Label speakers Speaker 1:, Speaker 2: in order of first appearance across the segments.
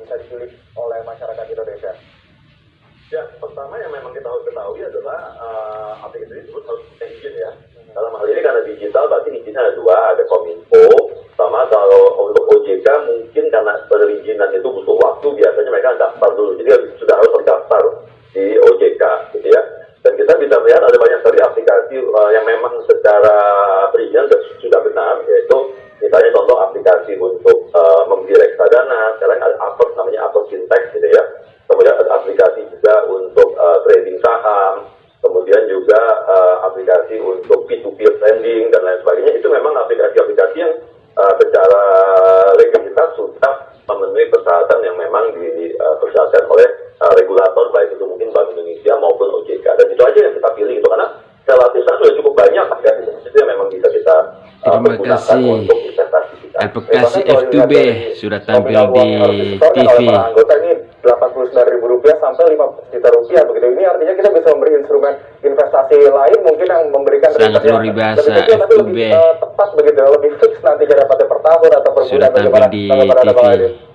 Speaker 1: bisa dipilih oleh masyarakat Indonesia?
Speaker 2: Ya, pertama yang memang kita harus ketahui adalah uh, aplikasi tersebut harus punya izin ya. Dalam hal ini karena digital berarti izinnya ada dua, ada kominfo, sama kalau untuk OJK mungkin karena perizinan itu butuh waktu biasanya mereka daftar dulu, jadi sudah harus terdaftar di OJK gitu ya. Dan kita bisa melihat ada banyak sekali aplikasi uh, yang memang secara perizinan sudah benar, yaitu misalnya contoh aplikasi untuk uh, membeli reksadana, sekarang ada apa namanya apa fintech gitu ya. Kemudian ada aplikasi juga untuk uh, trading saham, kemudian juga uh, aplikasi untuk P2P lending dan lain sebagainya. Itu memang aplikasi-aplikasi yang uh, secara legalitas sudah memenuhi persyaratan yang memang dipersyaratkan oleh uh, regulator baik itu mungkin Bank Indonesia maupun OJK. Dan itu aja yang kita pilih itu karena relatif sudah cukup banyak aplikasi itu yang memang bisa kita uh,
Speaker 3: Terima kasih.
Speaker 2: untuk investasi kita.
Speaker 1: Kalau
Speaker 3: F2B
Speaker 1: dilihat dari
Speaker 3: sudah tampil di TV.
Speaker 1: anggota ini 89 ribu rupiah sampai 5 juta rupiah begitu. Ini artinya kita bisa memberi instrumen investasi lain mungkin yang memberikan
Speaker 3: Sangat luar biasa,
Speaker 1: lebih kecil, tapi
Speaker 3: F2B.
Speaker 1: lebih eh, tepat begitu, lebih fix nantinya dapatnya per tahun atau per
Speaker 3: Sudah
Speaker 1: bulan.
Speaker 3: tampil
Speaker 1: Bagaimana
Speaker 3: di TV.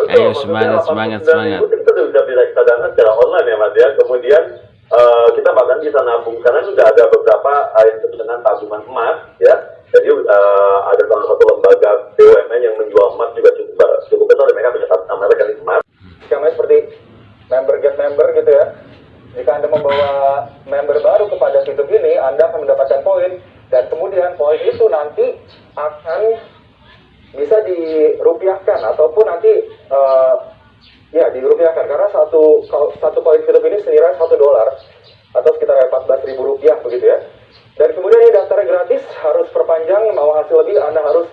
Speaker 2: Betul,
Speaker 3: Ayo, semangat,
Speaker 2: 89
Speaker 3: semangat, semangat.
Speaker 2: Itu kita sudah beli reksadana secara online ya Mas ya. Kemudian eh, kita bahkan bisa nabung karena sudah ada beberapa uh, yang disebut dengan tabungan emas ya. Jadi eh, ada salah satu lembaga BUMN yang menjual emas juga cukup cukup besar. Dan mereka punya satu namanya rekening emas.
Speaker 1: Namanya seperti member get member gitu ya. Jika Anda membawa member baru kepada situs ini, Anda akan mendapatkan poin dan kemudian poin itu nanti akan bisa dirupiahkan ataupun nanti eh, ya dirupiahkan karena satu satu poin hidup ini senilai satu dolar atau sekitar 14 ribu rupiah begitu ya. Dan kemudian ini daftarnya gratis, harus perpanjang, mau hasil lebih Anda harus